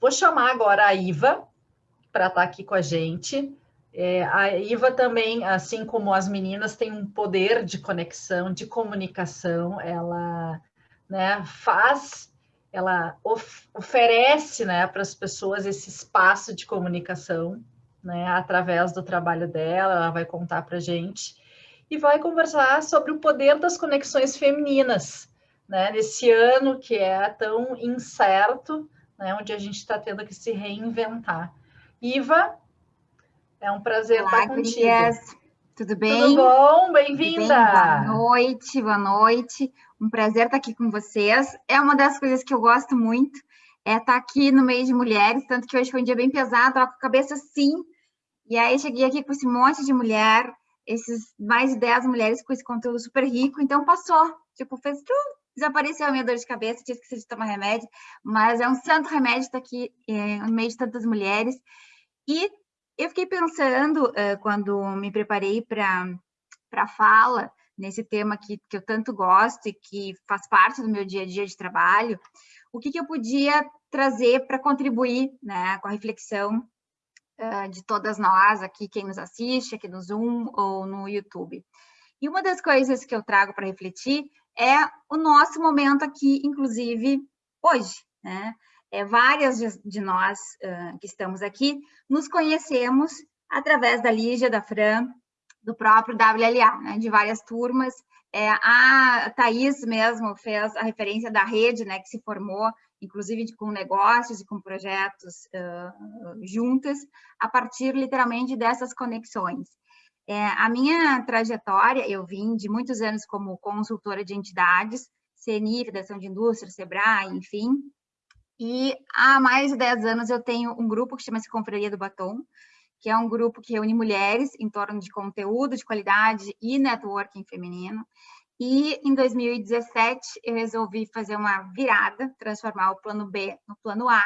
Vou chamar agora a Iva para estar tá aqui com a gente. É, a Iva também, assim como as meninas, tem um poder de conexão, de comunicação. Ela né, faz, ela of, oferece né, para as pessoas esse espaço de comunicação né, através do trabalho dela. Ela vai contar para a gente e vai conversar sobre o poder das conexões femininas, né, nesse ano que é tão incerto, né, onde a gente está tendo que se reinventar. Iva, é um prazer Olá, estar contigo. Gurias. Tudo bem? Tudo bom? Bem-vinda! Boa noite, boa noite. Um prazer estar aqui com vocês. É uma das coisas que eu gosto muito, é estar aqui no meio de mulheres, tanto que hoje foi um dia bem pesado, com a cabeça assim. E aí cheguei aqui com esse monte de mulher, esses mais de 10 mulheres com esse conteúdo super rico, então passou. Tipo, fez tudo, desapareceu a minha dor de cabeça, tinha esquecido de tomar remédio, mas é um santo remédio estar aqui é, no meio de tantas mulheres. E eu fiquei pensando, uh, quando me preparei para a fala, nesse tema que, que eu tanto gosto e que faz parte do meu dia a dia de trabalho, o que, que eu podia trazer para contribuir né, com a reflexão uh, de todas nós aqui, quem nos assiste, aqui no Zoom ou no YouTube. E uma das coisas que eu trago para refletir é o nosso momento aqui, inclusive hoje, né? É, várias de, de nós uh, que estamos aqui nos conhecemos através da Lígia, da Fran, do próprio WLA, né, de várias turmas. É, a Thais mesmo fez a referência da rede, né, que se formou, inclusive com negócios e com projetos uh, juntas, a partir literalmente dessas conexões. É, a minha trajetória, eu vim de muitos anos como consultora de entidades, CNI, Federação de Indústria, SEBRAE, enfim, e há mais de 10 anos eu tenho um grupo que chama-se Confraria do Batom, que é um grupo que reúne mulheres em torno de conteúdo de qualidade e networking feminino. E em 2017 eu resolvi fazer uma virada, transformar o plano B no plano A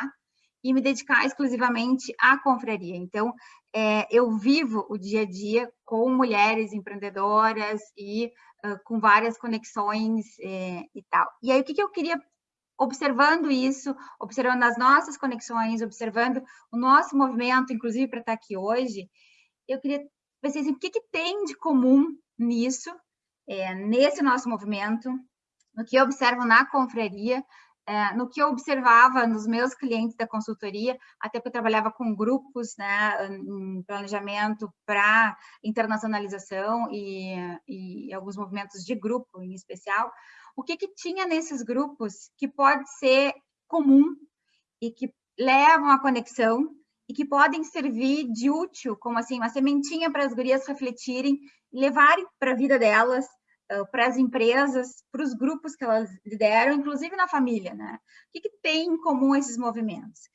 e me dedicar exclusivamente à confraria. Então, é, eu vivo o dia a dia com mulheres empreendedoras e uh, com várias conexões é, e tal. E aí, o que, que eu queria observando isso, observando as nossas conexões, observando o nosso movimento, inclusive para estar aqui hoje, eu queria pensar assim, o que, que tem de comum nisso, é, nesse nosso movimento, no que eu observo na confraria, é, no que eu observava nos meus clientes da consultoria, até porque eu trabalhava com grupos, né, em planejamento para internacionalização e, e alguns movimentos de grupo em especial, o que, que tinha nesses grupos que pode ser comum e que levam à conexão e que podem servir de útil, como assim, uma sementinha para as gurias refletirem levarem para a vida delas, para as empresas, para os grupos que elas lideram, inclusive na família, né? O que, que tem em comum esses movimentos?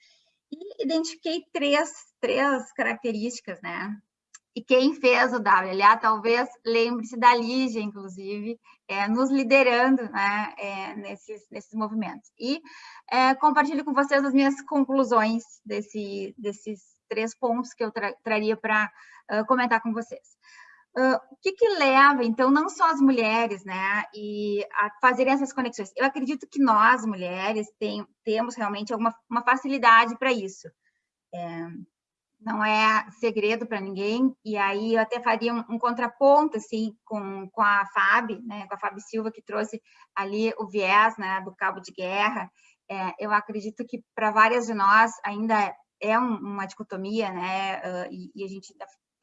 E identifiquei três, três características, né? E quem fez o WLA talvez lembre-se da Lígia, inclusive, é, nos liderando né, é, nesses, nesses movimentos. E é, compartilho com vocês as minhas conclusões desse, desses três pontos que eu tra traria para uh, comentar com vocês. O que, que leva, então, não só as mulheres, né, e a fazerem essas conexões? Eu acredito que nós, mulheres, tem, temos realmente alguma uma facilidade para isso. É, não é segredo para ninguém, e aí eu até faria um, um, contraponto, assim, com, com a Fábio, né, com a Fábio Silva, que trouxe ali o viés, né, do cabo de guerra, é, eu acredito que para várias de nós ainda é um, uma dicotomia, né, uh, e, e, a gente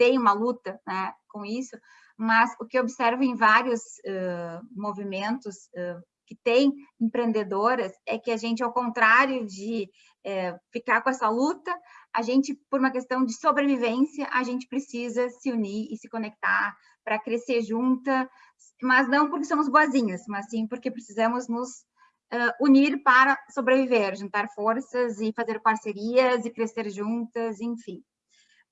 tem uma luta, né, com isso, mas o que eu observo em vários uh, movimentos uh, que tem empreendedoras é que a gente, ao contrário de é, ficar com essa luta, a gente, por uma questão de sobrevivência, a gente precisa se unir e se conectar para crescer junta, mas não porque somos boazinhas, mas sim porque precisamos nos uh, unir para sobreviver, juntar forças e fazer parcerias e crescer juntas, enfim.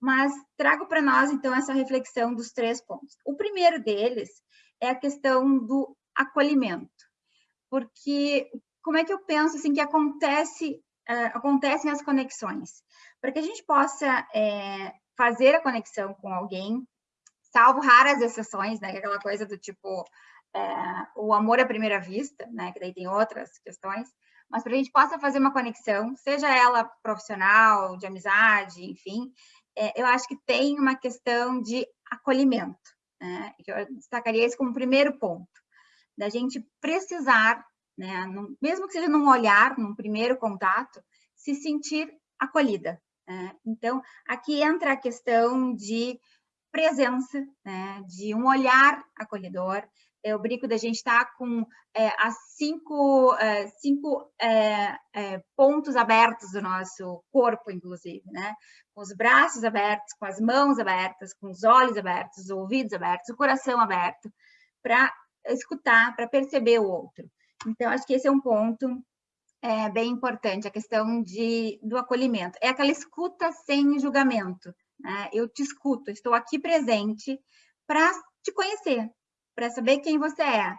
Mas trago para nós, então, essa reflexão dos três pontos. O primeiro deles é a questão do acolhimento, porque como é que eu penso assim que acontece uh, acontecem as conexões? para que a gente possa é, fazer a conexão com alguém, salvo raras exceções, né, é aquela coisa do tipo é, o amor à primeira vista, né, que daí tem outras questões, mas para a gente possa fazer uma conexão, seja ela profissional, de amizade, enfim, eu acho que tem uma questão de acolhimento, né? Eu destacaria isso como primeiro ponto, da gente precisar, né, num, mesmo que seja num olhar, num primeiro contato, se sentir acolhida. Né? Então, aqui entra a questão de presença, né, de um olhar acolhedor. Eu brinco da gente estar tá com é, as cinco, é, cinco é, é, pontos abertos do nosso corpo, inclusive, né? Com os braços abertos, com as mãos abertas, com os olhos abertos, os ouvidos abertos, o coração aberto, para escutar, para perceber o outro. Então, acho que esse é um ponto é, bem importante, a questão de, do acolhimento. É aquela escuta sem julgamento, né? Eu te escuto, estou aqui presente para te conhecer, para saber quem você é,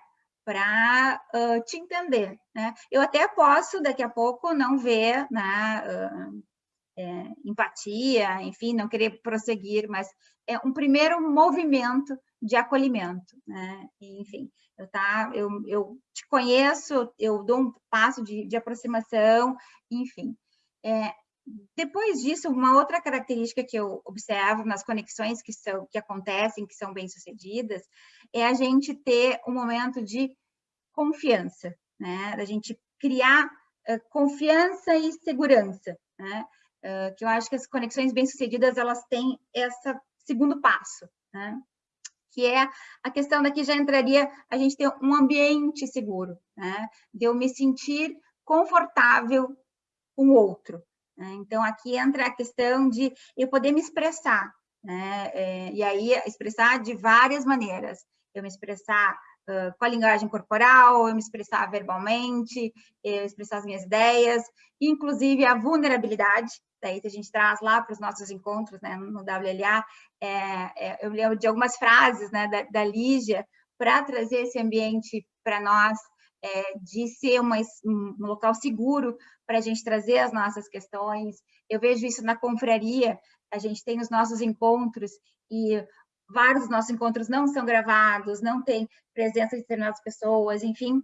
para uh, te entender. Né? Eu até posso, daqui a pouco, não ver né, uh, é, empatia, enfim, não querer prosseguir, mas é um primeiro movimento de acolhimento, né? enfim, eu, tá, eu, eu te conheço, eu dou um passo de, de aproximação, enfim. É, depois disso, uma outra característica que eu observo nas conexões que, são, que acontecem, que são bem-sucedidas, é a gente ter um momento de confiança, né? Da gente criar uh, confiança e segurança, né? Uh, que eu acho que as conexões bem-sucedidas, elas têm esse segundo passo, né? Que é a questão daqui já entraria a gente ter um ambiente seguro, né? De eu me sentir confortável com o outro? Então, aqui entra a questão de eu poder me expressar, né? É, e aí, expressar de várias maneiras. Eu me expressar uh, com a linguagem corporal, eu me expressar verbalmente, eu expressar as minhas ideias, inclusive a vulnerabilidade, daí que a gente traz lá para os nossos encontros né, no WLA, é, é, eu lembro de algumas frases né, da, da Lígia para trazer esse ambiente para nós é, de ser uma, um local seguro para a gente trazer as nossas questões. Eu vejo isso na confraria, a gente tem os nossos encontros e vários dos nossos encontros não são gravados, não tem presença de determinadas pessoas, enfim.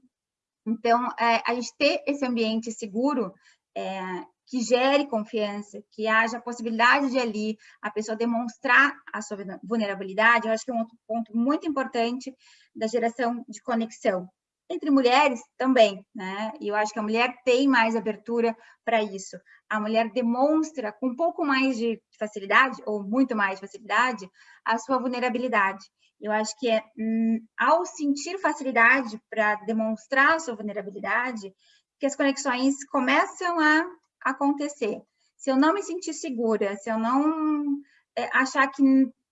Então, é, a gente ter esse ambiente seguro é, que gere confiança, que haja a possibilidade de ali a pessoa demonstrar a sua vulnerabilidade, eu acho que é um outro ponto muito importante da geração de conexão entre mulheres também, né? E eu acho que a mulher tem mais abertura para isso. A mulher demonstra com um pouco mais de facilidade, ou muito mais facilidade, a sua vulnerabilidade. Eu acho que é hum, ao sentir facilidade para demonstrar a sua vulnerabilidade, que as conexões começam a acontecer. Se eu não me sentir segura, se eu não é, achar que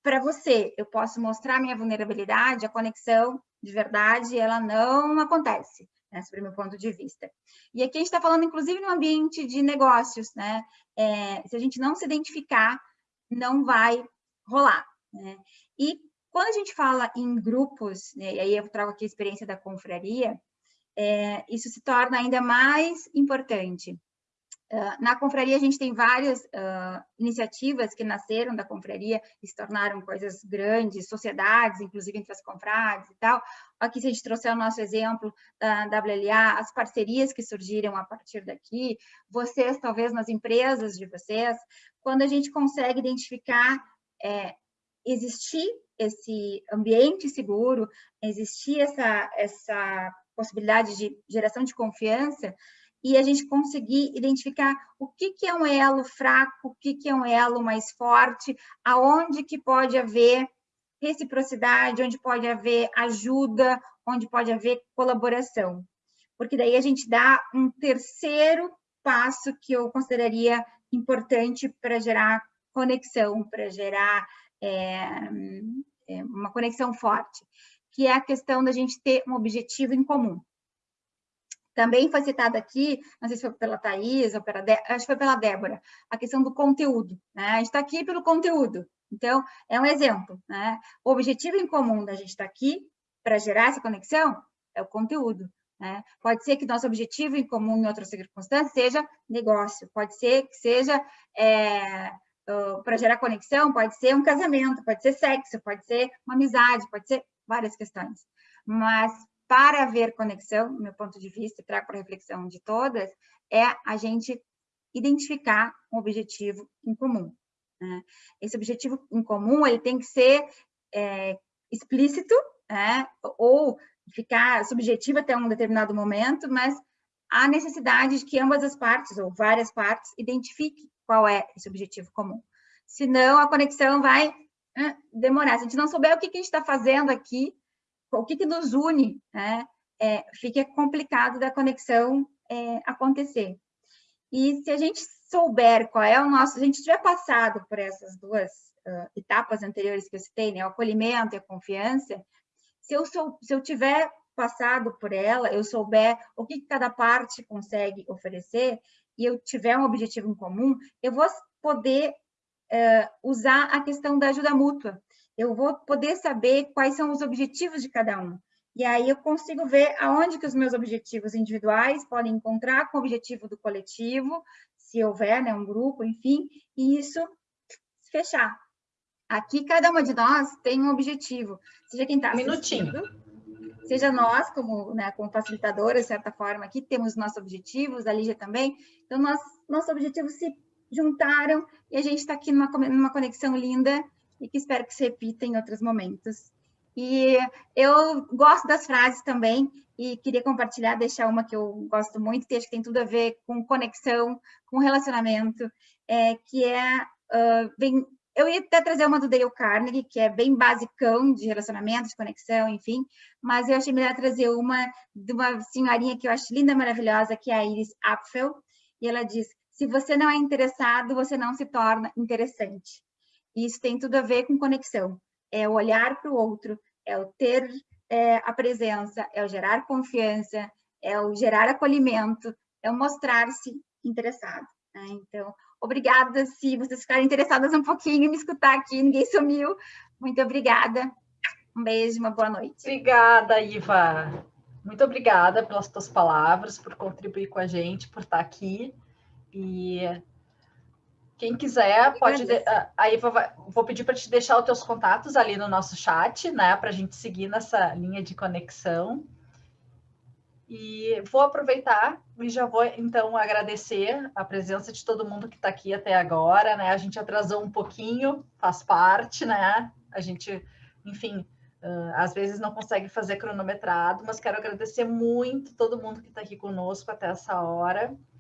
para você eu posso mostrar minha vulnerabilidade, a conexão de verdade, ela não acontece, né, sob o meu ponto de vista. E aqui a gente está falando, inclusive, no ambiente de negócios, né? É, se a gente não se identificar, não vai rolar. Né? E quando a gente fala em grupos, né, e aí eu trago aqui a experiência da confraria, é, isso se torna ainda mais importante. Uh, na confraria, a gente tem várias uh, iniciativas que nasceram da confraria e se tornaram coisas grandes, sociedades, inclusive entre as confrades e tal. Aqui, se a gente trouxer o nosso exemplo da WLA, as parcerias que surgiram a partir daqui, vocês, talvez, nas empresas de vocês, quando a gente consegue identificar, é, existir esse ambiente seguro, existir essa, essa possibilidade de geração de confiança, e a gente conseguir identificar o que, que é um elo fraco, o que, que é um elo mais forte, aonde que pode haver reciprocidade, onde pode haver ajuda, onde pode haver colaboração. Porque daí a gente dá um terceiro passo que eu consideraria importante para gerar conexão, para gerar é, é, uma conexão forte, que é a questão da gente ter um objetivo em comum. Também foi citado aqui, não sei se foi pela Thais ou pela, acho que foi pela Débora, a questão do conteúdo. Né? A gente está aqui pelo conteúdo. Então, é um exemplo. Né? O objetivo em comum da gente estar tá aqui para gerar essa conexão é o conteúdo. Né? Pode ser que nosso objetivo em comum em outras circunstâncias seja negócio, pode ser que seja é, para gerar conexão, pode ser um casamento, pode ser sexo, pode ser uma amizade, pode ser várias questões. Mas para haver conexão, do meu ponto de vista, e trago para reflexão de todas, é a gente identificar um objetivo em comum. Né? Esse objetivo em comum ele tem que ser é, explícito, né? ou ficar subjetivo até um determinado momento, mas há necessidade de que ambas as partes, ou várias partes, identifiquem qual é esse objetivo comum. Senão, a conexão vai demorar. Se a gente não souber o que a gente está fazendo aqui, o que, que nos une, né, é, fica complicado da conexão é, acontecer. E se a gente souber qual é o nosso, se a gente tiver passado por essas duas uh, etapas anteriores que eu citei, né, o acolhimento e a confiança, se eu, sou, se eu tiver passado por ela, eu souber o que cada parte consegue oferecer e eu tiver um objetivo em comum, eu vou poder uh, usar a questão da ajuda mútua. Eu vou poder saber quais são os objetivos de cada um. E aí eu consigo ver aonde que os meus objetivos individuais podem encontrar com o objetivo do coletivo, se houver né, um grupo, enfim, e isso fechar. Aqui, cada uma de nós tem um objetivo. Seja quem está Minutinho. Seja nós, como, né, como facilitadora, de certa forma, aqui temos nossos objetivos, a Lígia também. Então, nós, nossos objetivos se juntaram e a gente está aqui numa, numa conexão linda e que espero que se repita em outros momentos. E eu gosto das frases também e queria compartilhar, deixar uma que eu gosto muito, que acho que tem tudo a ver com conexão, com relacionamento, é, que é, uh, vem, eu ia até trazer uma do Dale Carnegie, que é bem basicão de relacionamento, de conexão, enfim, mas eu achei melhor trazer uma de uma senhorinha que eu acho linda, maravilhosa, que é a Iris Apfel, e ela diz, se você não é interessado, você não se torna interessante. E isso tem tudo a ver com conexão, é o olhar para o outro, é o ter é, a presença, é o gerar confiança, é o gerar acolhimento, é o mostrar-se interessado. Né? Então, Obrigada se vocês ficarem interessadas um pouquinho em me escutar aqui, ninguém sumiu. Muito obrigada. Um beijo, uma boa noite. Obrigada, Iva. Muito obrigada pelas tuas palavras, por contribuir com a gente, por estar aqui. E quem quiser, pode. De... A Iva vai... vou pedir para te deixar os teus contatos ali no nosso chat, né? Para a gente seguir nessa linha de conexão. E vou aproveitar e já vou, então, agradecer a presença de todo mundo que está aqui até agora, né? A gente atrasou um pouquinho, faz parte, né? A gente, enfim, uh, às vezes não consegue fazer cronometrado, mas quero agradecer muito todo mundo que está aqui conosco até essa hora.